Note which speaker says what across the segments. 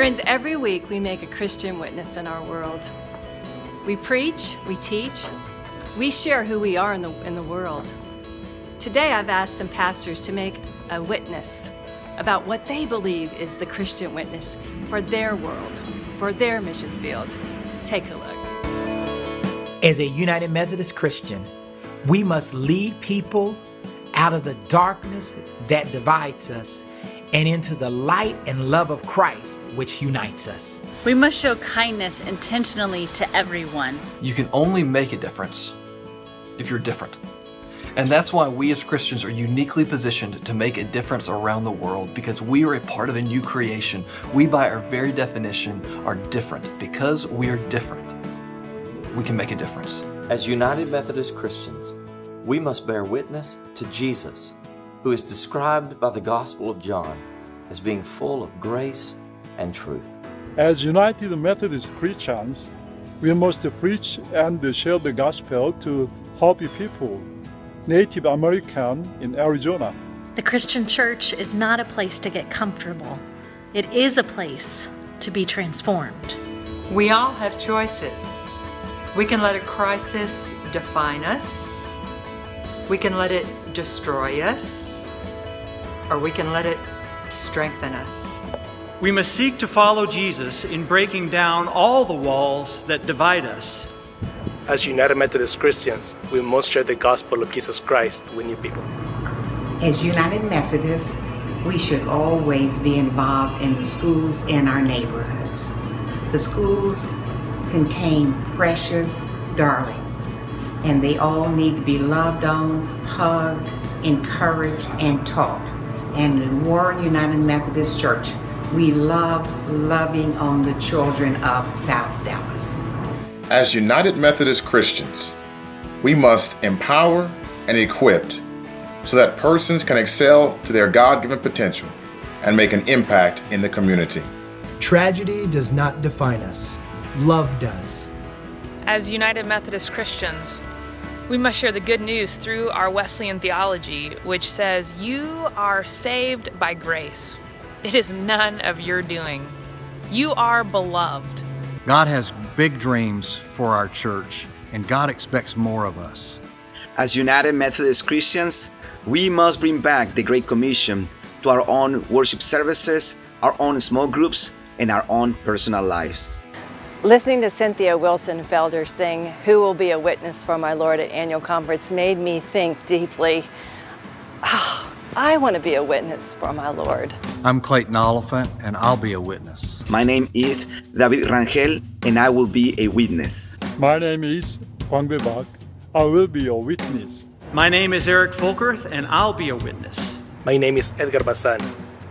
Speaker 1: Friends, every week we make a Christian witness in our world. We preach, we teach, we share who we are in the, in the world. Today I've asked some pastors to make a witness about what they believe is the Christian witness for their world, for their mission field. Take a look.
Speaker 2: As a United Methodist Christian, we must lead people out of the darkness that divides us and into the light and love of Christ which unites us.
Speaker 3: We must show kindness intentionally to everyone.
Speaker 4: You can only make a difference if you're different. And that's why we as Christians are uniquely positioned to make a difference around the world because we are a part of a new creation. We, by our very definition, are different. Because we are different, we can make a difference.
Speaker 5: As United Methodist Christians, we must bear witness to Jesus, who is described by the Gospel of John as being full of grace and truth.
Speaker 6: As United Methodist Christians, we must preach and share the gospel to Hopi people Native American in Arizona.
Speaker 3: The Christian church is not a place to get comfortable. It is a place to be transformed.
Speaker 7: We all have choices. We can let a crisis define us. We can let it destroy us. Or we can let it strengthen us.
Speaker 8: We must seek to follow Jesus in breaking down all the walls that divide us
Speaker 9: as United Methodist Christians, we must share the gospel of Jesus Christ with new people.
Speaker 10: As United Methodists, we should always be involved in the schools in our neighborhoods. The schools contain precious darlings, and they all need to be loved on, hugged, encouraged, and taught. And in Warren United Methodist Church, we love loving on the children of South Dallas.
Speaker 11: As United Methodist Christians, we must empower and equip so that persons can excel to their God-given potential and make an impact in the community.
Speaker 12: Tragedy does not define us. Love does.
Speaker 13: As United Methodist Christians, we must share the good news through our Wesleyan theology, which says, You are saved by grace. It is none of your doing. You are beloved.
Speaker 14: God has big dreams for our church, and God expects more of us.
Speaker 15: As United Methodist Christians, we must bring back the Great Commission to our own worship services, our own small groups, and our own personal lives.
Speaker 1: Listening to Cynthia Wilson Felder sing Who Will Be a Witness for My Lord at annual conference made me think deeply. Oh, I want to be a witness for my Lord.
Speaker 14: I'm Clayton Oliphant, and I'll be a witness.
Speaker 15: My name is David Rangel, and I will be a witness.
Speaker 6: My name is Kwang Bak. I will be a witness.
Speaker 8: My name is Eric Folkerth, and I'll be a witness.
Speaker 9: My name is Edgar Bazan,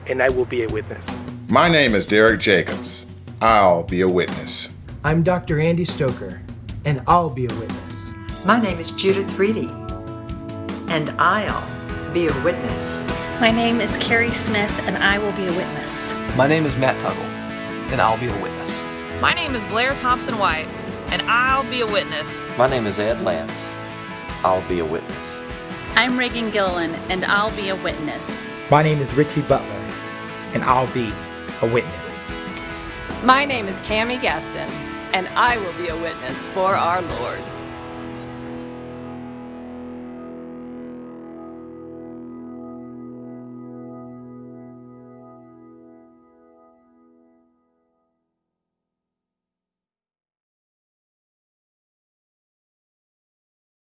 Speaker 9: and I will be a witness.
Speaker 11: My name is Derek Jacobs. I'll be a witness.
Speaker 12: I'm Dr. Andy Stoker, and I'll be a witness.
Speaker 7: My name is Judith Reedy, and I'll be a witness.
Speaker 3: My name is Carrie Smith, and I will be a witness.
Speaker 4: My name is Matt Tuggle, and I'll be a witness.
Speaker 13: My name is Blair Thompson White, and I'll be a witness.
Speaker 5: My name is Ed Lance. I'll be a witness.
Speaker 3: I'm Reagan Gilliland, and I'll be a witness.
Speaker 2: My name is Richie Butler, and I'll be a witness.
Speaker 1: My name is Cami Gaston, and I will be a witness for our Lord.